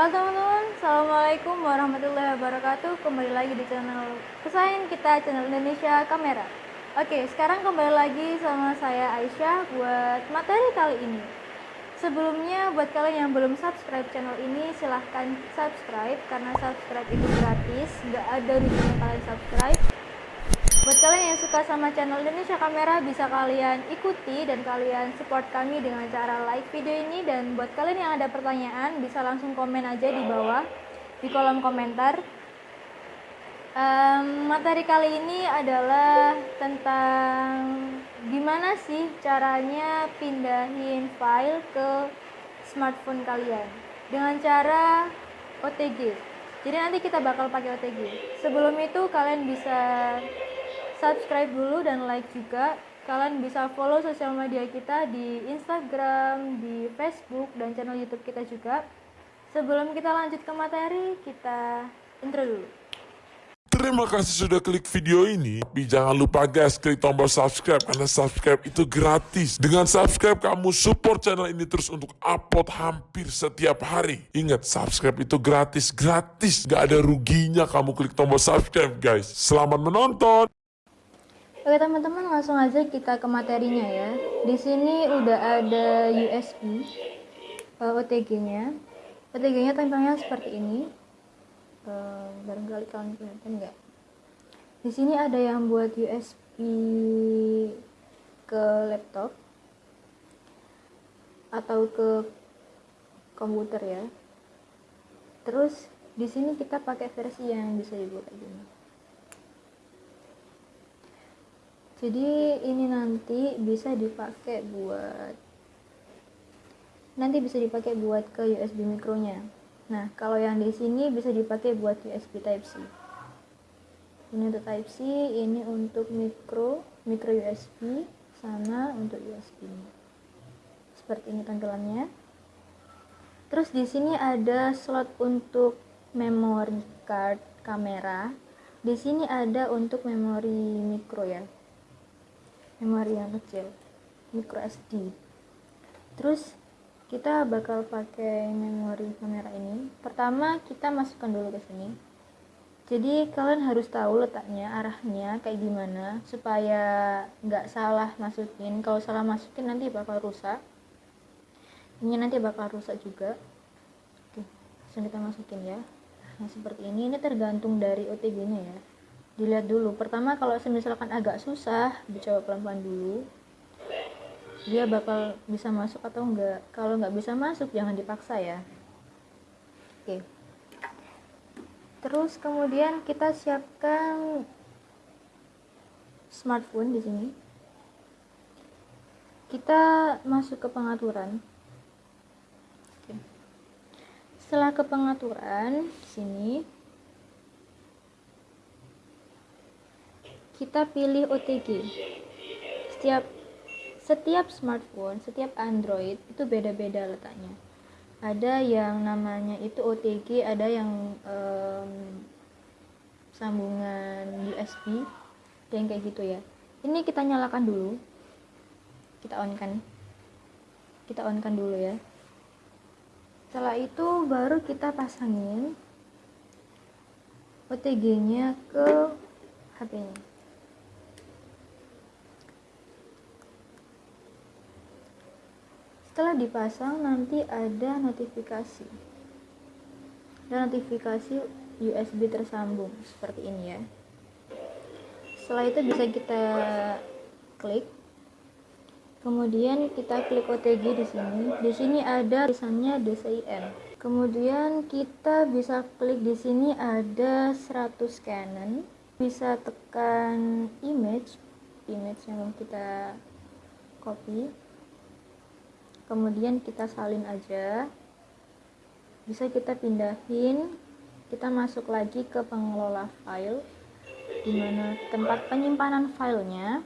Halo teman-teman, Assalamualaikum warahmatullahi wabarakatuh. Kembali lagi di channel kesayangan kita, channel Indonesia Kamera. Oke, sekarang kembali lagi sama saya Aisyah buat materi kali ini. Sebelumnya, buat kalian yang belum subscribe channel ini, silahkan subscribe Karena subscribe itu gratis, gak ada ruginya kalian subscribe Buat kalian yang suka sama channel Indonesia Kamera bisa kalian ikuti dan kalian support kami dengan cara like video ini dan buat kalian yang ada pertanyaan bisa langsung komen aja di bawah di kolom komentar. Um, materi kali ini adalah tentang gimana sih caranya pindahin file ke smartphone kalian dengan cara OTG. Jadi nanti kita bakal pakai OTG. Sebelum itu kalian bisa subscribe dulu dan like juga kalian bisa follow sosial media kita di Instagram, di Facebook, dan channel YouTube kita juga. Sebelum kita lanjut ke materi, kita intro dulu. Terima kasih sudah klik video ini. Tapi jangan lupa guys, klik tombol subscribe karena subscribe itu gratis. Dengan subscribe kamu support channel ini terus untuk upload hampir setiap hari. Ingat, subscribe itu gratis, gratis. Gak ada ruginya kamu klik tombol subscribe guys. Selamat menonton. Oke teman-teman langsung aja kita ke materinya ya. Di sini udah ada USB uh, OTG-nya. OTG-nya tampilnya seperti ini. Uh, barangkali kalian kelihatan nggak? Di sini ada yang buat USB ke laptop atau ke komputer ya. Terus di sini kita pakai versi yang bisa dibuka gini. Jadi ini nanti bisa dipakai buat nanti bisa dipakai buat ke USB mikronya. Nah kalau yang di sini bisa dipakai buat USB Type C. Ini untuk Type C ini untuk mikro mikro USB sana untuk USB seperti ini tampilannya. Terus di sini ada slot untuk memory card kamera. Di sini ada untuk memori mikro ya memori yang kecil micro SD terus kita bakal pakai memori kamera ini. Pertama kita masukkan dulu ke sini. Jadi kalian harus tahu letaknya arahnya kayak gimana supaya nggak salah masukin. Kalau salah masukin nanti bakal rusak. Ini nanti bakal rusak juga. Oke langsung kita masukin ya. Nah seperti ini. Ini tergantung dari OTG nya ya dilihat dulu. Pertama kalau misalkan agak susah dicoba pelan-pelan dulu. Dia bakal bisa masuk atau enggak. Kalau nggak bisa masuk jangan dipaksa ya. Oke. Terus kemudian kita siapkan smartphone di sini. Kita masuk ke pengaturan. Setelah ke pengaturan sini kita pilih OTG setiap setiap smartphone setiap Android itu beda-beda letaknya. Ada yang namanya itu OTG ada yang um, sambungan USB dan kayak gitu ya. Ini kita nyalakan dulu. Kita on kan kita on kan dulu ya. Setelah itu baru kita pasangin OTG nya ke HP setelah dipasang nanti ada notifikasi. Dan notifikasi USB tersambung seperti ini ya. Setelah itu bisa kita klik. Kemudian kita klik OTG di sini. Di sini ada tulisannya DCIM kemudian kita bisa klik di sini ada 100 Canon. Bisa tekan image image yang kita copy kemudian kita salin aja. Bisa kita pindahin. Kita masuk lagi ke pengelola file di mana tempat penyimpanan filenya.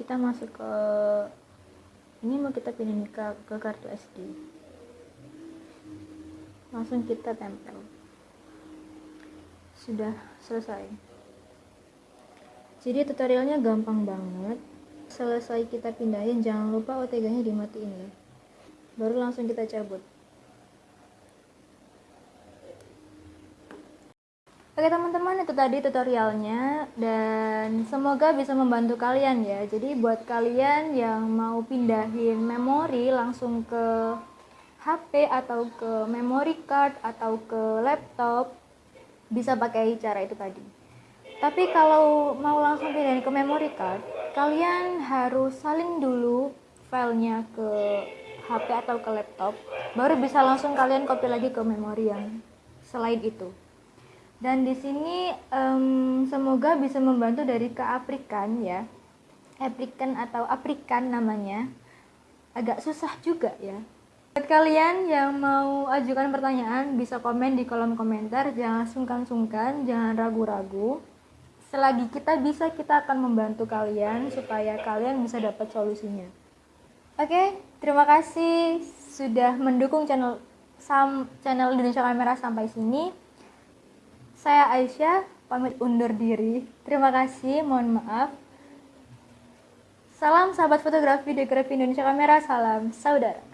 Kita masuk ke ini mau kita pindahin ke, ke kartu SD langsung kita tempel. Sudah selesai. Jadi tutorialnya gampang banget selesai kita pindahin jangan lupa OTG nya dimatiin ya. Baru langsung kita cabut. Oke teman-teman itu tadi tutorialnya. Dan semoga bisa membantu kalian ya. Jadi buat kalian yang mau pindahin memori langsung ke HP atau ke memory card atau ke laptop bisa pakai cara itu tadi. Tapi kalau mau langsung pindahin ke memory card kalian harus salin dulu filenya ke HP atau ke laptop, baru bisa langsung kalian copy lagi ke memori yang selain itu. Dan di sini um, semoga bisa membantu dari keaprikan ya. Aprikan atau aprikan namanya. Agak susah juga ya. Buat kalian yang mau ajukan pertanyaan bisa komen di kolom komentar, jangan sungkan-sungkan, jangan ragu-ragu. Selagi kita bisa, kita akan membantu kalian supaya kalian bisa dapat solusinya. Oke, terima kasih sudah mendukung channel Sam, channel Indonesia Kamera sampai sini. Saya Aisyah, pamit undur diri. Terima kasih, mohon maaf. Salam sahabat fotografi Dekorafi Indonesia Kamera, salam saudara.